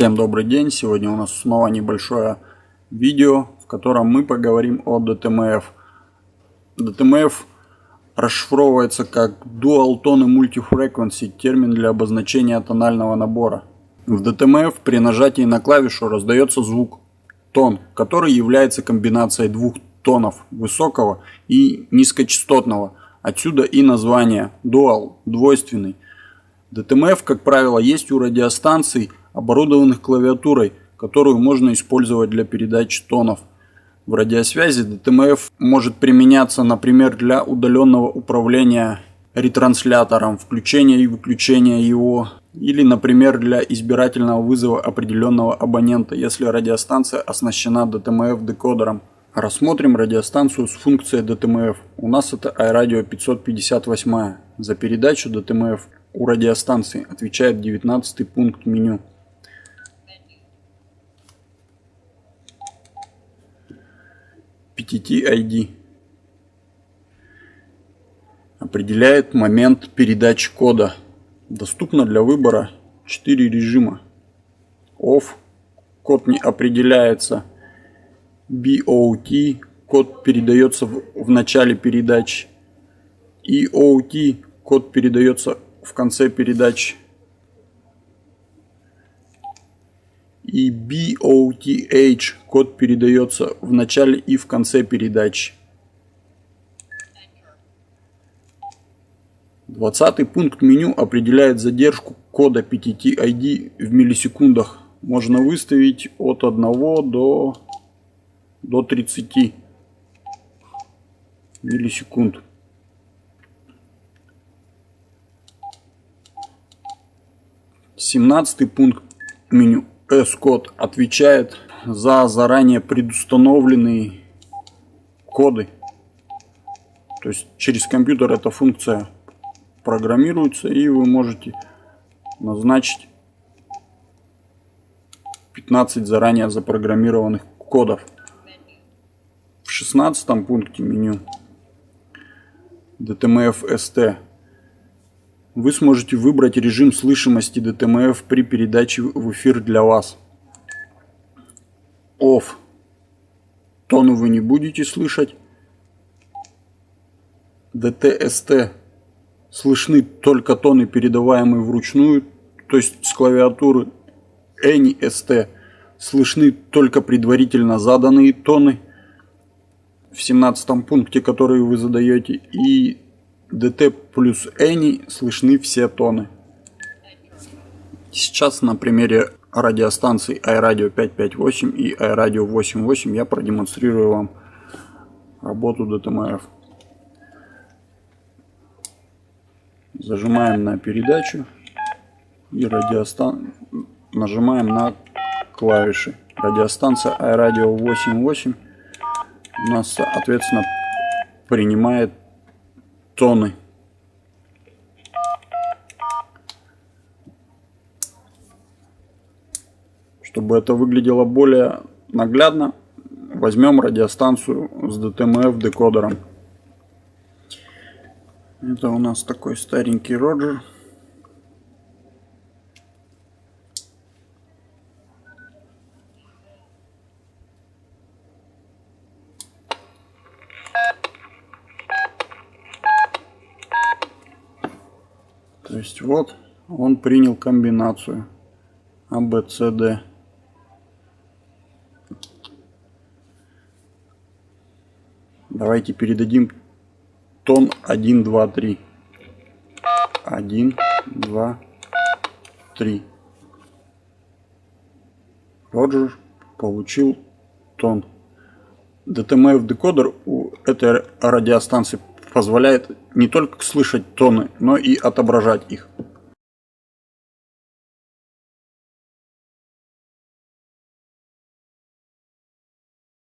Всем добрый день! Сегодня у нас снова небольшое видео, в котором мы поговорим о DTMF. DTMF расшифровывается как Dual Tone Multi-Frequency, термин для обозначения тонального набора. В DTMF при нажатии на клавишу раздается звук тон, который является комбинацией двух тонов высокого и низкочастотного. Отсюда и название Dual, двойственный. DTMF, как правило, есть у радиостанций, оборудованных клавиатурой, которую можно использовать для передачи тонов. В радиосвязи DTMF может применяться, например, для удаленного управления ретранслятором, включения и выключения его, или, например, для избирательного вызова определенного абонента, если радиостанция оснащена DTMF декодером. Рассмотрим радиостанцию с функцией DTMF. У нас это iRadio 558. За передачу DTMF у радиостанции отвечает 19 пункт меню. PTT-ID определяет момент передачи кода. Доступно для выбора 4 режима. OFF код не определяется. BOT код передается в, в начале передачи. EOT код передается в конце передачи. И BOTH код передается в начале и в конце передачи. Двадцатый пункт меню определяет задержку кода PTT-ID в миллисекундах. Можно выставить от 1 до, до 30 миллисекунд. 17 пункт меню S-код отвечает за заранее предустановленные коды. То есть через компьютер эта функция программируется и вы можете назначить 15 заранее запрограммированных кодов. В 16 пункте меню DTMF ST вы сможете выбрать режим слышимости DTMF при передаче в эфир для вас. Off. Тону вы не будете слышать. DTST. Слышны только тоны, передаваемые вручную, то есть с клавиатуры. Any ST. Слышны только предварительно заданные тоны в 17 пункте, который вы задаете. И DT плюс Any слышны все тоны. Сейчас на примере радиостанций iRadio 558 и iRadio 88 я продемонстрирую вам работу DTMF. Зажимаем на передачу и радиостан... нажимаем на клавиши. Радиостанция iRadio 88 у нас соответственно принимает тоны. Чтобы это выглядело более наглядно, возьмем радиостанцию с DTMF декодером. Это у нас такой старенький Роджер. То есть вот он принял комбинацию ABCD. Давайте передадим тон 1, 2, 3. 1, 2, 3. Роджер получил тон. DTMF декодер у этой радиостанции позволяет не только слышать тоны, но и отображать их.